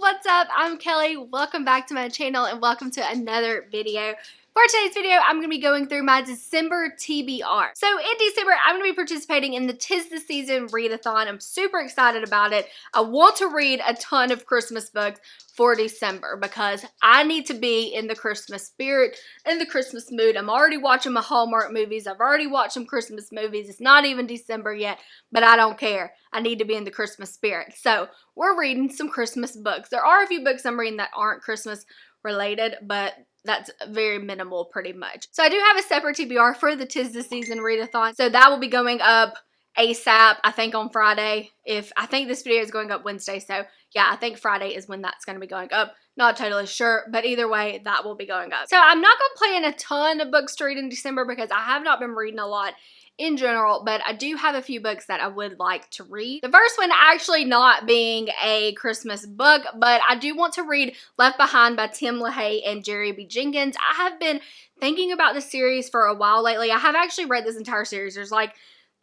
what's up? I'm Kelly. Welcome back to my channel and welcome to another video. For today's video, I'm going to be going through my December TBR. So in December, I'm going to be participating in the Tis the Season Readathon. I'm super excited about it. I want to read a ton of Christmas books for December because I need to be in the Christmas spirit, in the Christmas mood. I'm already watching my Hallmark movies. I've already watched some Christmas movies. It's not even December yet, but I don't care. I need to be in the Christmas spirit. So we're reading some Christmas books. There are a few books I'm reading that aren't Christmas related, but that's very minimal pretty much. So I do have a separate TBR for the Tis the Season readathon. So that will be going up ASAP, I think on Friday. If I think this video is going up Wednesday, so yeah, I think Friday is when that's going to be going up. Not totally sure, but either way, that will be going up. So I'm not going to plan a ton of books to read in December because I have not been reading a lot in general, but I do have a few books that I would like to read. The first one actually not being a Christmas book, but I do want to read Left Behind by Tim LaHaye and Jerry B. Jenkins. I have been thinking about this series for a while lately. I have actually read this entire series. There's like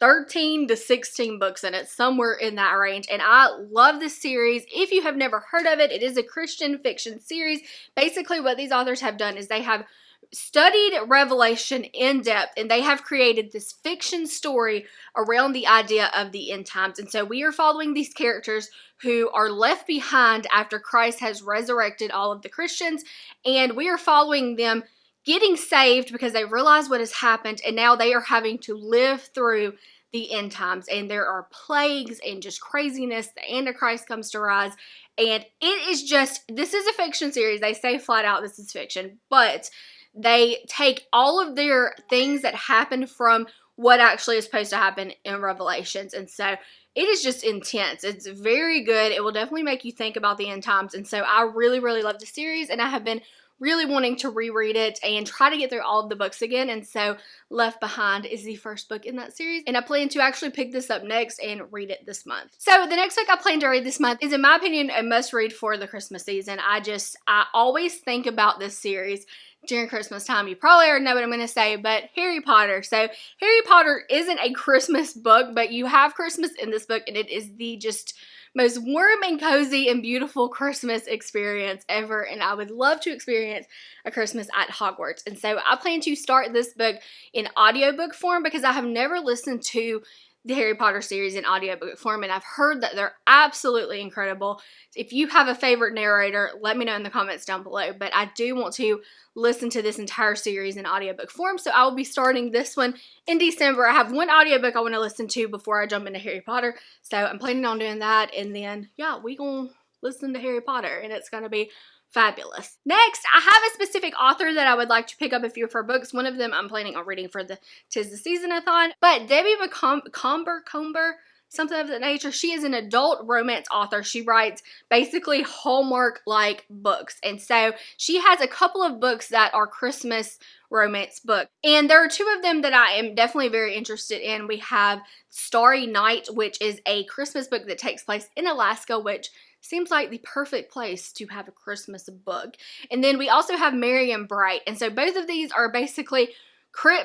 13 to 16 books in it, somewhere in that range. And I love this series. If you have never heard of it, it is a Christian fiction series. Basically, what these authors have done is they have studied Revelation in depth and they have created this fiction story around the idea of the end times. And so we are following these characters who are left behind after Christ has resurrected all of the Christians, and we are following them getting saved because they realize what has happened and now they are having to live through the end times and there are plagues and just craziness the antichrist comes to rise and it is just this is a fiction series they say flat out this is fiction but they take all of their things that happen from what actually is supposed to happen in Revelations. And so it is just intense. It's very good. It will definitely make you think about the end times. And so I really, really love the series and I have been really wanting to reread it and try to get through all of the books again. And so Left Behind is the first book in that series. And I plan to actually pick this up next and read it this month. So the next book I plan to read this month is, in my opinion, a must read for the Christmas season. I just, I always think about this series during Christmas time. You probably already know what I'm going to say, but Harry Potter. So Harry Potter isn't a Christmas book, but you have Christmas in this book, and it is the just most warm and cozy and beautiful Christmas experience ever. And I would love to experience a Christmas at Hogwarts. And so I plan to start this book in audiobook form because I have never listened to the Harry Potter series in audiobook form, and I've heard that they're absolutely incredible. If you have a favorite narrator, let me know in the comments down below. But I do want to listen to this entire series in audiobook form, so I will be starting this one in December. I have one audiobook I want to listen to before I jump into Harry Potter, so I'm planning on doing that, and then, yeah, we gonna listen to Harry Potter, and it's gonna be fabulous. Next, I have a specific author that I would like to pick up a few of her books. One of them I'm planning on reading for the Tis the Season-a-thon. But Debbie Macomber, Comber, something of that nature. She is an adult romance author. She writes basically Hallmark-like books. And so she has a couple of books that are Christmas romance book. And there are two of them that I am definitely very interested in. We have Starry Night, which is a Christmas book that takes place in Alaska, which seems like the perfect place to have a Christmas book. And then we also have Merry and Bright. And so both of these are basically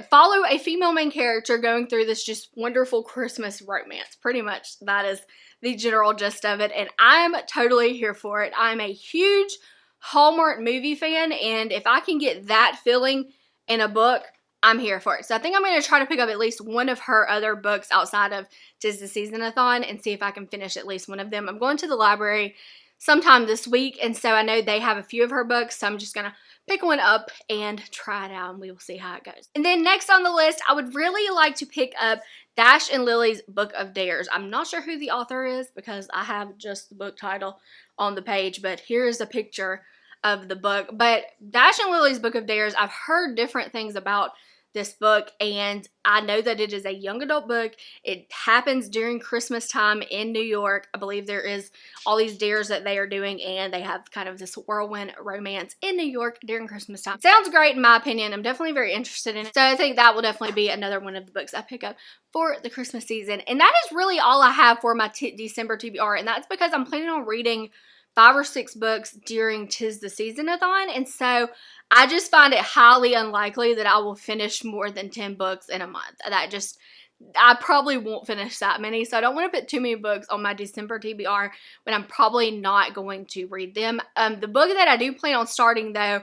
follow a female main character going through this just wonderful Christmas romance. Pretty much that is the general gist of it. And I'm totally here for it. I'm a huge Hallmark movie fan. And if I can get that feeling in a book, I'm here for it. So I think I'm going to try to pick up at least one of her other books outside of Tis the Season-a-thon and see if I can finish at least one of them. I'm going to the library sometime this week, and so I know they have a few of her books, so I'm just going to pick one up and try it out, and we will see how it goes. And then next on the list, I would really like to pick up Dash and Lily's Book of Dares. I'm not sure who the author is because I have just the book title on the page, but here is a picture of the book. But Dash and Lily's Book of Dares, I've heard different things about this book and I know that it is a young adult book. It happens during Christmas time in New York. I believe there is all these dares that they are doing and they have kind of this whirlwind romance in New York during Christmas time. Sounds great in my opinion. I'm definitely very interested in it. So I think that will definitely be another one of the books I pick up for the Christmas season. And that is really all I have for my December TBR and that's because I'm planning on reading five or six books during Tis the Season-a-thon. And so I just find it highly unlikely that I will finish more than 10 books in a month. That just I probably won't finish that many, so I don't want to put too many books on my December TBR when I'm probably not going to read them. Um, the book that I do plan on starting, though,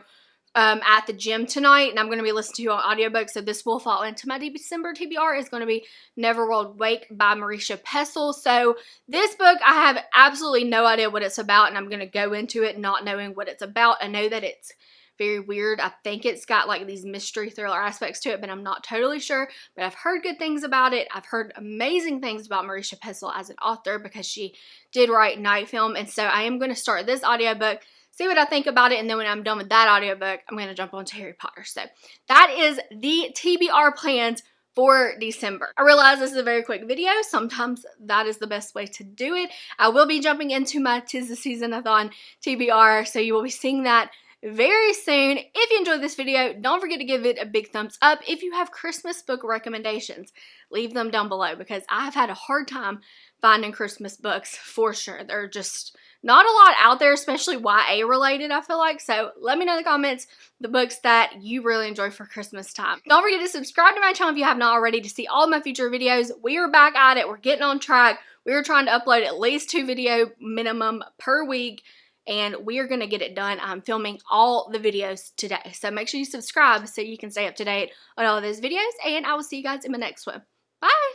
um, at the gym tonight, and I'm going to be listening to an audiobook, so this will fall into my December TBR, is going to be Neverworld Wake by Marisha Pessl. So this book, I have absolutely no idea what it's about, and I'm going to go into it not knowing what it's about. I know that it's very weird. I think it's got like these mystery thriller aspects to it, but I'm not totally sure. But I've heard good things about it. I've heard amazing things about Marisha Pessl as an author because she did write Night Film. And so I am going to start this audiobook see what I think about it, and then when I'm done with that audiobook, I'm going to jump onto Harry Potter. So that is the TBR plans for December. I realize this is a very quick video. Sometimes that is the best way to do it. I will be jumping into my Tis the Season-a-thon TBR, so you will be seeing that very soon. If you enjoyed this video, don't forget to give it a big thumbs up. If you have Christmas book recommendations, leave them down below because I've had a hard time finding Christmas books for sure. They're just not a lot out there, especially YA related, I feel like. So let me know in the comments the books that you really enjoy for Christmas time. Don't forget to subscribe to my channel if you have not already to see all my future videos. We are back at it. We're getting on track. We are trying to upload at least two video minimum per week and we are going to get it done. I'm filming all the videos today. So make sure you subscribe so you can stay up to date on all of those videos. And I will see you guys in the next one. Bye!